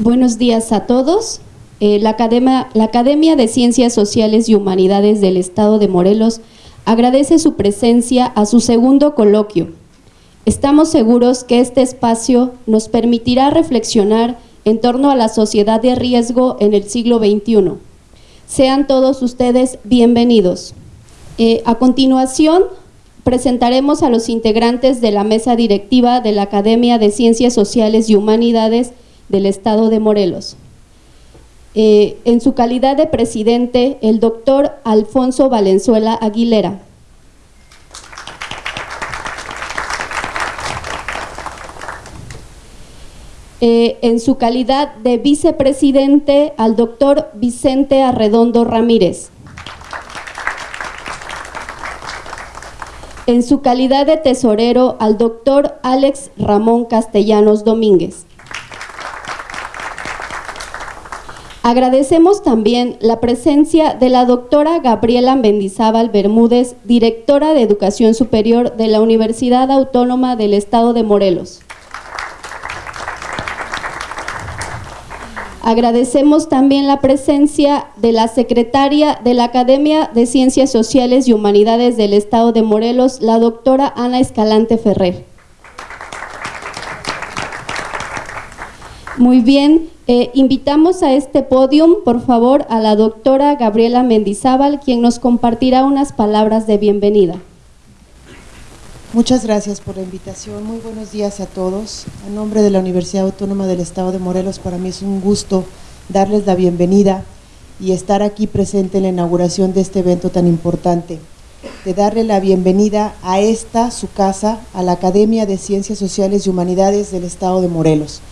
Buenos días a todos. Eh, la, Academia, de Ciencias Sociales y Humanidades del Estado de Morelos agradece su presencia a su segundo coloquio. Estamos seguros que este espacio nos permitirá reflexionar en torno a la sociedad de riesgo en el siglo XXI. Sean todos ustedes bienvenidos. Eh, a continuación, presentaremos a los integrantes de la mesa directiva de la Academia de Ciencias Sociales y Humanidades del Estado de Morelos. Eh, en su calidad de presidente, el doctor Alfonso Valenzuela Aguilera. Eh, en su calidad de vicepresidente, al doctor Vicente Arredondo Ramírez. En su calidad de tesorero, al doctor Alex Ramón Castellanos Domínguez. Agradecemos también la presencia de la doctora Gabriela Mendizábal Bermúdez, directora de Educación Superior de la Universidad Autónoma del Estado de Morelos. Agradecemos también la presencia de la secretaria de la Academia de Ciencias Sociales y Humanidades del Estado de Morelos, la doctora Ana Escalante Ferrer. Muy bien, eh, invitamos a este podium, por favor, a la doctora Gabriela Mendizábal, quien nos compartirá unas palabras de bienvenida. Muchas gracias por la invitación. Muy buenos días a todos. A nombre de la Universidad Autónoma del Estado de Morelos, para mí es un gusto darles la bienvenida y estar aquí presente en la inauguración de este evento tan importante. De darle la bienvenida a esta, su casa, a la Academia de Ciencias Sociales y Humanidades del Estado de Morelos.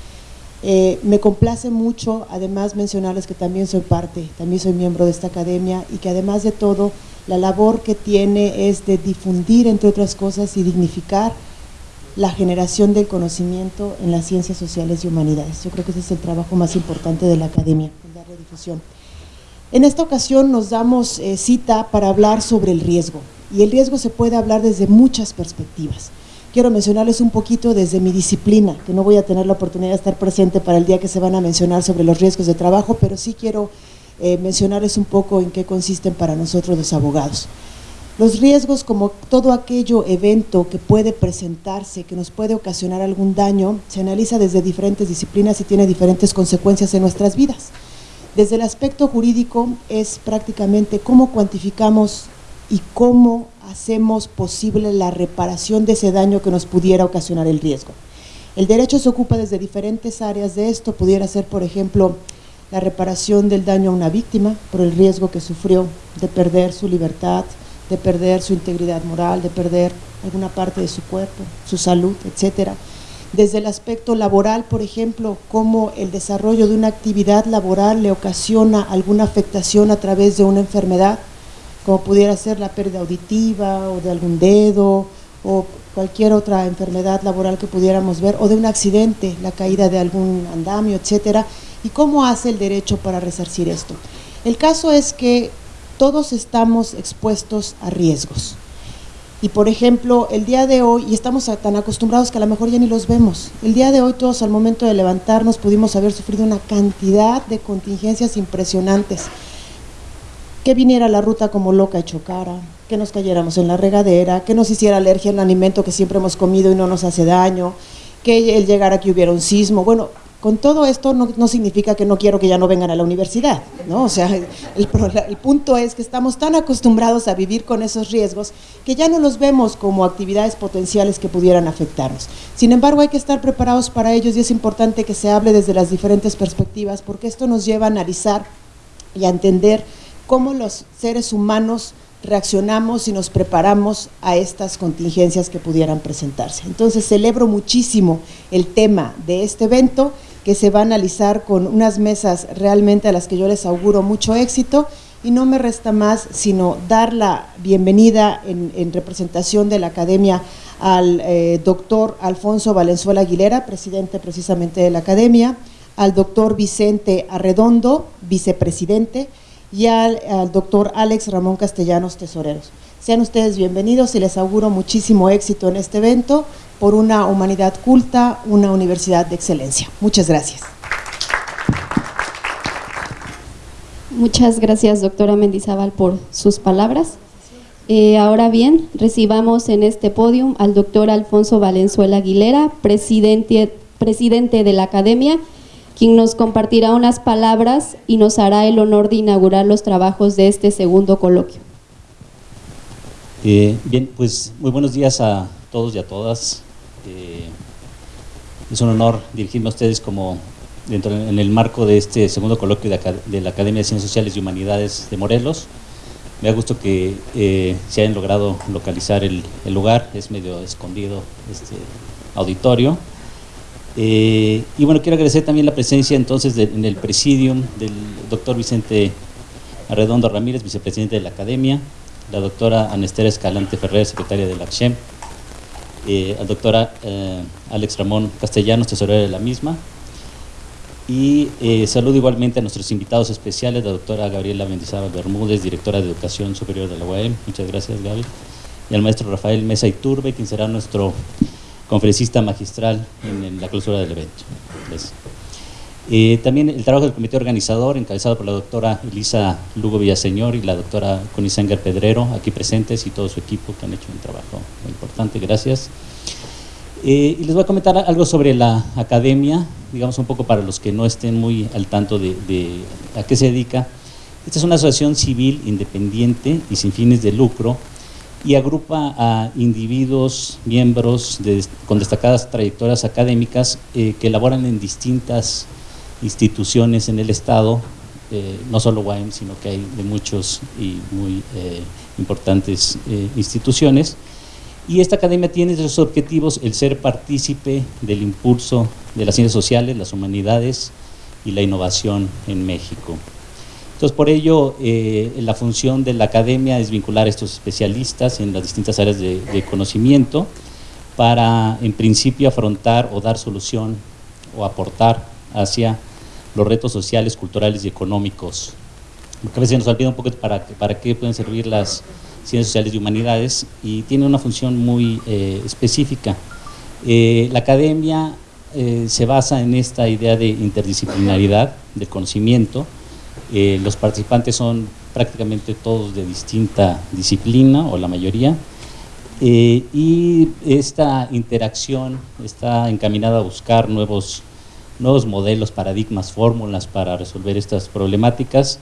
Eh, me complace mucho, además, mencionarles que también soy parte, también soy miembro de esta academia y que además de todo, la labor que tiene es de difundir, entre otras cosas, y dignificar la generación del conocimiento en las ciencias sociales y humanidades. Yo creo que ese es el trabajo más importante de la academia, darle difusión. En esta ocasión nos damos eh, cita para hablar sobre el riesgo, y el riesgo se puede hablar desde muchas perspectivas quiero mencionarles un poquito desde mi disciplina, que no voy a tener la oportunidad de estar presente para el día que se van a mencionar sobre los riesgos de trabajo, pero sí quiero eh, mencionarles un poco en qué consisten para nosotros los abogados. Los riesgos, como todo aquello evento que puede presentarse, que nos puede ocasionar algún daño, se analiza desde diferentes disciplinas y tiene diferentes consecuencias en nuestras vidas. Desde el aspecto jurídico es prácticamente cómo cuantificamos y cómo hacemos posible la reparación de ese daño que nos pudiera ocasionar el riesgo. El derecho se ocupa desde diferentes áreas de esto, pudiera ser, por ejemplo, la reparación del daño a una víctima por el riesgo que sufrió de perder su libertad, de perder su integridad moral, de perder alguna parte de su cuerpo, su salud, etcétera. Desde el aspecto laboral, por ejemplo, cómo el desarrollo de una actividad laboral le ocasiona alguna afectación a través de una enfermedad, como pudiera ser la pérdida auditiva o de algún dedo o cualquier otra enfermedad laboral que pudiéramos ver, o de un accidente, la caída de algún andamio, etcétera, y cómo hace el derecho para resarcir esto. El caso es que todos estamos expuestos a riesgos. Y por ejemplo, el día de hoy, y estamos tan acostumbrados que a lo mejor ya ni los vemos, el día de hoy todos al momento de levantarnos pudimos haber sufrido una cantidad de contingencias impresionantes que viniera la ruta como loca y chocara, que nos cayéramos en la regadera, que nos hiciera alergia al alimento que siempre hemos comido y no nos hace daño, que el llegar aquí hubiera un sismo. Bueno, con todo esto no, significa que no quiero que ya no vengan a la universidad, ¿no? O sea, el, el, punto es que estamos tan acostumbrados a vivir con esos riesgos que ya no los vemos como actividades potenciales que pudieran afectarnos. Sin embargo, hay que estar preparados para ellos y es importante que se hable desde las diferentes perspectivas porque esto nos lleva a analizar y a entender cómo los seres humanos reaccionamos y nos preparamos a estas contingencias que pudieran presentarse. Entonces celebro muchísimo el tema de este evento que se va a analizar con unas mesas realmente a las que yo les auguro mucho éxito y no me resta más sino dar la bienvenida en, representación de la Academia al eh, doctor Alfonso Valenzuela Aguilera, presidente precisamente de la Academia, al doctor Vicente Arredondo, vicepresidente, y al, doctor Alex Ramón Castellanos Tesoreros. Sean ustedes bienvenidos y les auguro muchísimo éxito en este evento por una humanidad culta, una universidad de excelencia. Muchas gracias. Muchas gracias, doctora Mendizábal, por sus palabras. Eh, ahora bien, recibamos en este podio al doctor Alfonso Valenzuela Aguilera, presidente, presidente de la Academia, quien nos compartirá unas palabras y nos hará el honor de inaugurar los trabajos de este segundo coloquio. Eh, bien, pues muy buenos días a todos y a todas. Eh, es un honor dirigirme a ustedes como dentro en el marco de este segundo coloquio de, la Academia de Ciencias Sociales y Humanidades de Morelos. Me da gusto que eh, se hayan logrado localizar el, lugar, es medio escondido este auditorio. Y bueno, quiero agradecer también la presencia entonces en el presidium del doctor Vicente Arredondo Ramírez, vicepresidente de la Academia, la doctora Anestera Escalante Ferrer, secretaria de la ACHEM, eh, la doctora eh, Alex Ramón Castellanos, tesorera de la misma, y eh, saludo igualmente a nuestros invitados especiales, la doctora Gabriela Mendizábal Bermúdez, directora de Educación Superior de la UAM, muchas gracias Gaby, y al maestro Rafael Mesa Iturbe, quien será nuestro conferencista magistral en, la clausura del evento. Gracias. Eh, también el trabajo del comité organizador, encabezado por la doctora Elisa Lugo Villaseñor y la doctora Conisanger Pedrero, aquí presentes, y todo su equipo que han hecho un trabajo muy importante, gracias. Eh, y les voy a comentar algo sobre la academia, digamos un poco para los que no estén muy al tanto de, a qué se dedica. Esta es una asociación civil independiente y sin fines de lucro y agrupa a individuos, miembros con destacadas trayectorias académicas eh, que elaboran en distintas instituciones en el Estado, eh, no solo UAM, sino que hay de muchos y muy eh, importantes instituciones. Y esta academia tiene sus objetivos el ser partícipe del impulso de las ciencias sociales, las humanidades y la innovación en México. Entonces, por ello, la función de la academia es vincular a estos especialistas en las distintas áreas de, conocimiento para, en principio, afrontar o dar solución o aportar hacia los retos sociales, culturales y económicos. Porque a veces nos olvida un poco para, para qué pueden servir las ciencias sociales y humanidades y tiene una función muy eh, específica. Eh, la academia eh, se basa en esta idea de interdisciplinaridad del conocimiento. Los participantes son prácticamente todos de distinta disciplina o la mayoría. y esta interacción está encaminada a buscar nuevos nuevos modelos, paradigmas, fórmulas para resolver estas problemáticas.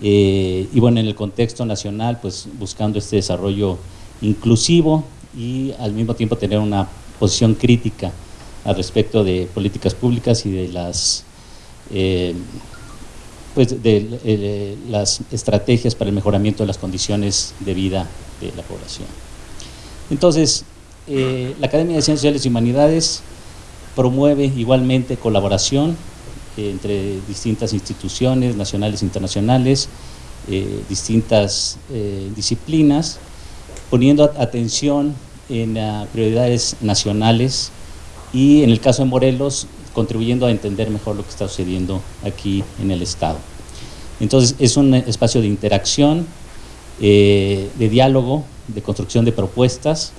Eh, y bueno, en el contexto nacional, pues buscando este desarrollo inclusivo y al mismo tiempo tener una posición crítica al respecto de políticas públicas y de las, eh, pues de, eh, las estrategias para el mejoramiento de las condiciones de vida de la población. Entonces, la Academia de Ciencias Sociales y Humanidades promueve igualmente colaboración eh, entre distintas instituciones nacionales e internacionales, eh, distintas eh, disciplinas, poniendo atención en prioridades nacionales y en el caso de Morelos, contribuyendo a entender mejor lo que está sucediendo aquí en el Estado. Entonces, es un espacio de interacción, de diálogo, de construcción de propuestas,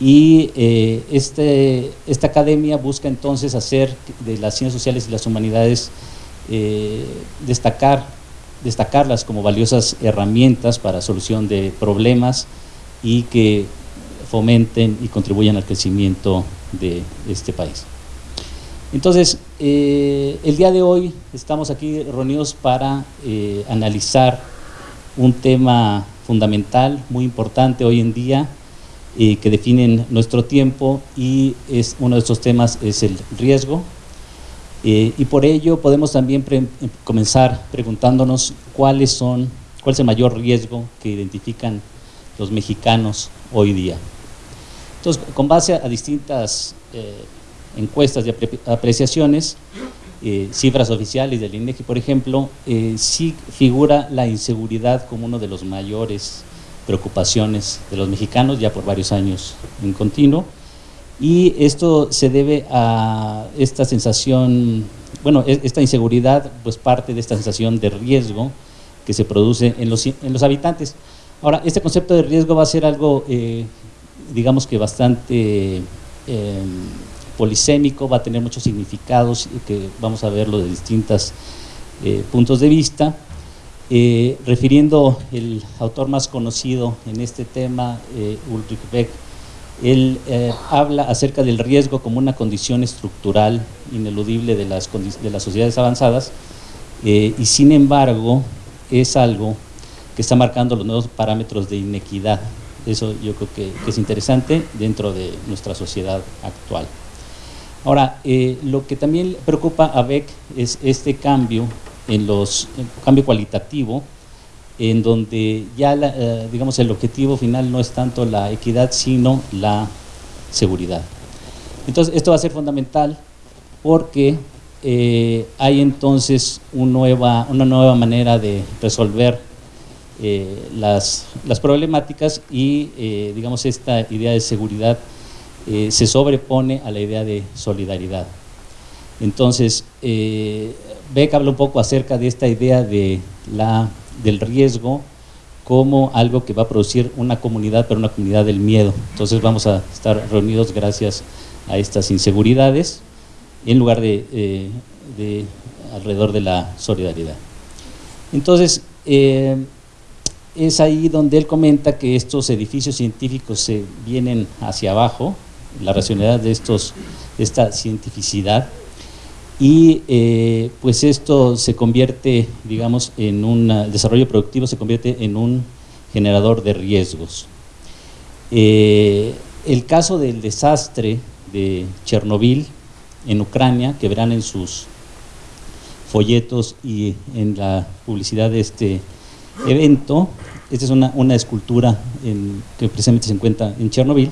y eh, este, esta academia busca entonces hacer de las ciencias sociales y las humanidades eh, destacar, destacarlas como valiosas herramientas para solución de problemas y que fomenten y contribuyan al crecimiento de este país. Entonces, eh, el día de hoy estamos aquí reunidos para analizar un tema fundamental, muy importante hoy en día, que definen nuestro tiempo y es, uno de estos temas es el riesgo. Eh, y por ello podemos también comenzar preguntándonos cuáles son, cuál es el mayor riesgo que identifican los mexicanos hoy día. Entonces, con base a, distintas eh, encuestas y apreciaciones, eh, cifras oficiales del INEGI, por ejemplo, sí figura la inseguridad como uno de los mayores preocupaciones de los mexicanos ya por varios años en continuo. Y esto se debe a esta sensación, bueno, e-, esta inseguridad pues parte de esta sensación de riesgo que se produce en los, en los habitantes. Ahora, este concepto de riesgo va a ser algo, eh, digamos que bastante polisémico, va a tener muchos significados que vamos a verlo de distintos eh, puntos de vista. Eh, refiriendo el autor más conocido en este tema, eh, Ulrich Beck, él habla acerca del riesgo como una condición estructural ineludible de las, de las sociedades avanzadas y sin embargo es algo que está marcando los nuevos parámetros de inequidad. Eso yo creo que, es interesante dentro de nuestra sociedad actual. Ahora, lo que también preocupa a Beck es este cambio en los cambio cualitativo, en donde ya, eh, digamos, el objetivo final no es tanto la equidad, sino la seguridad. Entonces, esto va a ser fundamental porque eh, hay entonces una nueva, una nueva manera de resolver eh, las, las, problemáticas y, digamos, esta idea de seguridad se sobrepone a la idea de solidaridad. Entonces, Beck habla un poco acerca de esta idea de la, del riesgo como algo que va a producir una comunidad, pero una comunidad del miedo. Entonces vamos a estar reunidos gracias a estas inseguridades en lugar de, eh, alrededor de la solidaridad. Entonces, eh, es ahí donde él comenta que estos edificios científicos se vienen hacia abajo, la racionalidad de, estos, esta cientificidad, y eh, pues esto se convierte, digamos, en un desarrollo productivo, se convierte en un generador de riesgos. Eh, el caso del desastre de Chernobyl en Ucrania, que verán en sus folletos y en la publicidad de este evento, esta es una, una escultura que precisamente se encuentra en Chernobyl,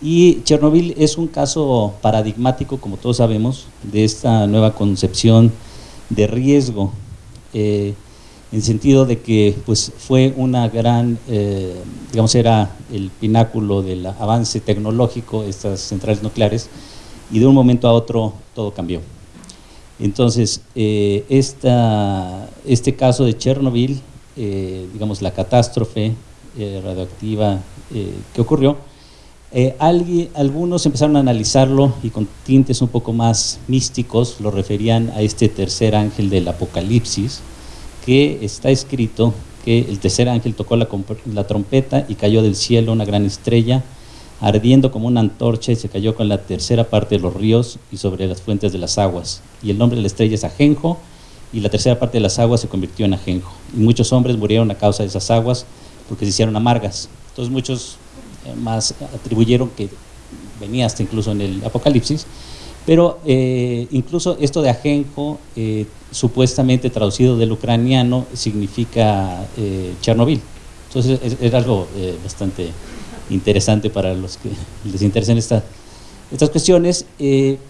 y Chernobyl es un caso paradigmático, como todos sabemos, de esta nueva concepción de riesgo, eh, en sentido de que pues, fue una gran, eh, digamos, era el pináculo del avance tecnológico, estas centrales nucleares, y de un momento a otro todo cambió. Entonces, eh, este caso de Chernobyl, digamos, la catástrofe radioactiva que ocurrió, eh, algunos empezaron a analizarlo y con tintes un poco más místicos lo referían a este tercer ángel del Apocalipsis, que está escrito que el tercer ángel tocó la, la trompeta y cayó del cielo una gran estrella, ardiendo como una antorcha y se cayó con la tercera parte de los ríos y sobre las fuentes de las aguas. Y el nombre de la estrella es Ajenjo y la tercera parte de las aguas se convirtió en Ajenjo. Y muchos hombres murieron a causa de esas aguas porque se hicieron amargas. Entonces muchos más atribuyeron que venía hasta incluso en el Apocalipsis, pero eh, incluso esto de ajenjo, eh, supuestamente traducido del ucraniano, significa eh, Chernobyl. Entonces es, algo bastante interesante para los que les interesan esta, estas cuestiones,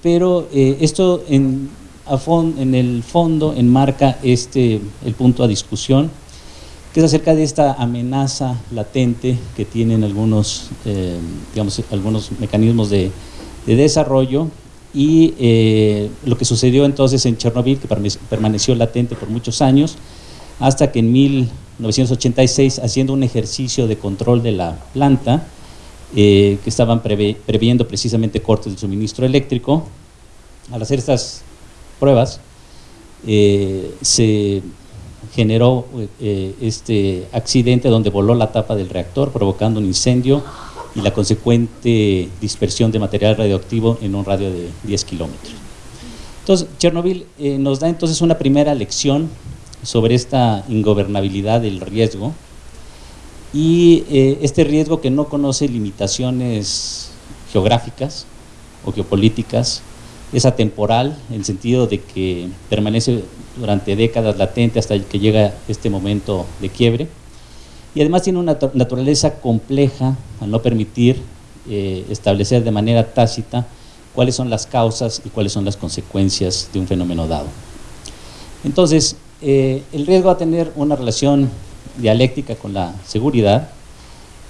pero esto en, en el fondo enmarca este, el punto a discusión que es acerca de esta amenaza latente que tienen algunos, eh, digamos, algunos mecanismos de, desarrollo. Y eh, lo que sucedió entonces en Chernobyl, que permaneció latente por muchos años, hasta que en 1986, haciendo un ejercicio de control de la planta, eh, que estaban previendo precisamente cortes del suministro eléctrico, al hacer estas pruebas, se generó eh, este accidente donde voló la tapa del reactor provocando un incendio y la consecuente dispersión de material radioactivo en un radio de 10 kilómetros. Entonces, Chernobyl eh, nos da entonces una primera lección sobre esta ingobernabilidad del riesgo y eh, este riesgo que no conoce limitaciones geográficas o geopolíticas, es atemporal en el sentido de que permanece durante décadas latente hasta que llega este momento de quiebre. Y además tiene una naturaleza compleja al no permitir eh, establecer de manera tácita cuáles son las causas y cuáles son las consecuencias de un fenómeno dado. Entonces, eh, el riesgo va a tener una relación dialéctica con la seguridad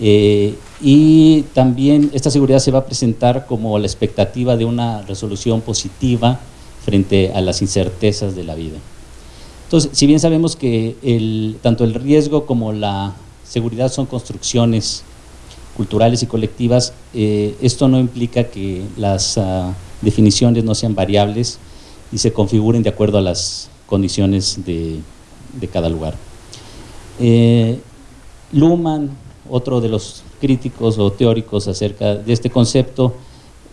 eh, y también esta seguridad se va a presentar como la expectativa de una resolución positiva frente a las incertezas de la vida. Entonces, si bien sabemos que tanto el riesgo como la seguridad son construcciones culturales y colectivas, eh, esto no implica que las ah, definiciones no sean variables y se configuren de acuerdo a las condiciones de, cada lugar. Eh, Luhmann, otro de los críticos o teóricos acerca de este concepto,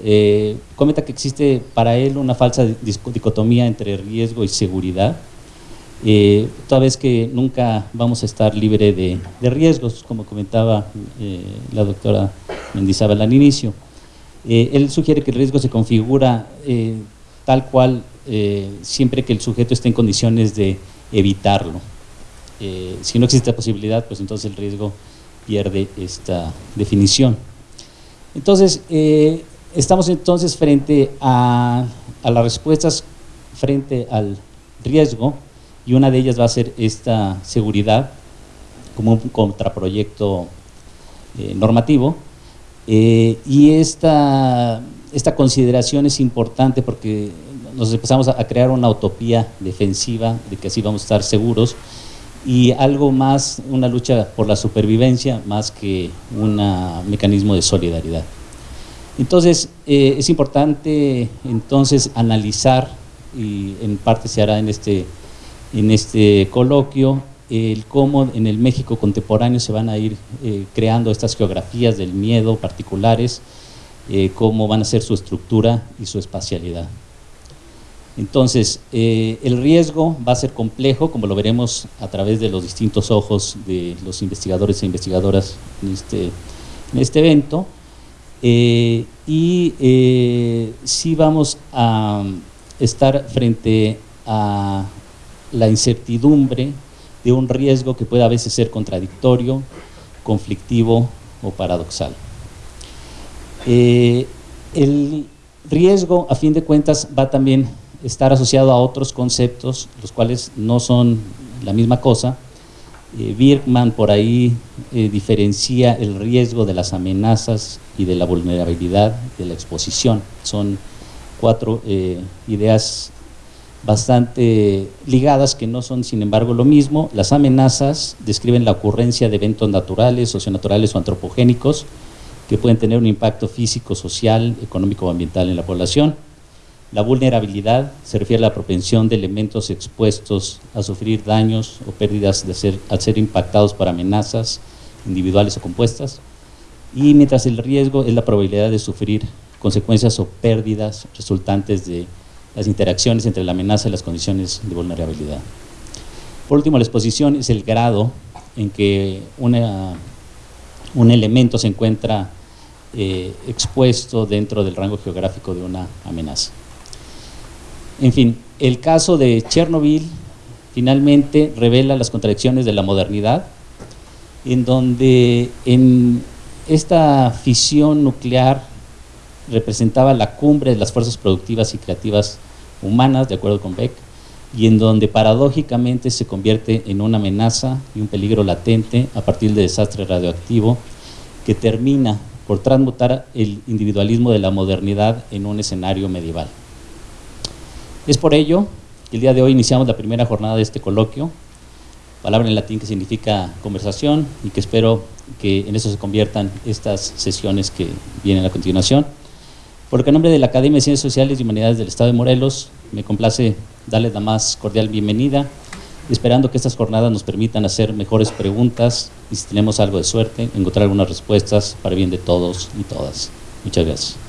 eh, comenta que existe para él una falsa dicotomía entre riesgo y seguridad, eh, toda vez que nunca vamos a estar libre de, riesgos, como comentaba eh, la doctora Mendizábal al inicio. Él sugiere que el riesgo se configura tal cual siempre que el sujeto esté en condiciones de evitarlo. si no existe la posibilidad, pues entonces el riesgo pierde esta definición. Entonces, estamos entonces frente a, a las respuestas frente al riesgo, y una de ellas va a ser esta seguridad como un contraproyecto eh, normativo eh, y esta, esta consideración es importante porque nos empezamos a crear una utopía defensiva de que así vamos a estar seguros y algo más, una lucha por la supervivencia más que un mecanismo de solidaridad. Entonces, eh, es importante entonces analizar, y en parte se hará en este en este coloquio el cómo en el México contemporáneo se van a ir eh, creando estas geografías del miedo particulares, eh, cómo van a ser su estructura y su espacialidad. Entonces, eh, el riesgo va a ser complejo, como lo veremos a través de los distintos ojos de los investigadores e investigadoras en este, este evento, y sí vamos a estar frente a la incertidumbre de un riesgo que puede a veces ser contradictorio, conflictivo o paradoxal. Eh, el riesgo, a fin de cuentas, va también estar asociado a otros conceptos, los cuales no son la misma cosa. Eh, Birkman por ahí eh, diferencia el riesgo de las amenazas y de la vulnerabilidad de la exposición. Son cuatro ideas bastante ligadas que no son sin embargo lo mismo. Las amenazas describen la ocurrencia de eventos naturales, socionaturales o antropogénicos que pueden tener un impacto físico, social, económico o ambiental en la población. La vulnerabilidad se refiere a la propensión de elementos expuestos a sufrir daños o pérdidas al ser impactados por amenazas individuales o compuestas. Y mientras el riesgo es la probabilidad de sufrir consecuencias o pérdidas resultantes de las interacciones entre la amenaza y las condiciones de vulnerabilidad. Por último, la exposición es el grado en que un elemento se encuentra eh, expuesto dentro del rango geográfico de una amenaza. En fin, el caso de Chernobyl finalmente revela las contradicciones de la modernidad, en donde en esta fisión nuclear representaba la cumbre de las fuerzas productivas y creativas humanas, de acuerdo con Beck, y en donde paradójicamente se convierte en una amenaza y un peligro latente a partir del desastre radioactivo que termina por transmutar el individualismo de la modernidad en un escenario medieval. Es por ello que el día de hoy iniciamos la primera jornada de este coloquio, palabra en latín que significa conversación y que espero que en eso se conviertan estas sesiones que vienen a continuación. Porque en nombre de la Academia de Ciencias Sociales y Humanidades del Estado de Morelos, me complace darles la más cordial bienvenida, esperando que estas jornadas nos permitan hacer mejores preguntas y si tenemos algo de suerte, encontrar algunas respuestas para bien de todos y todas. Muchas gracias.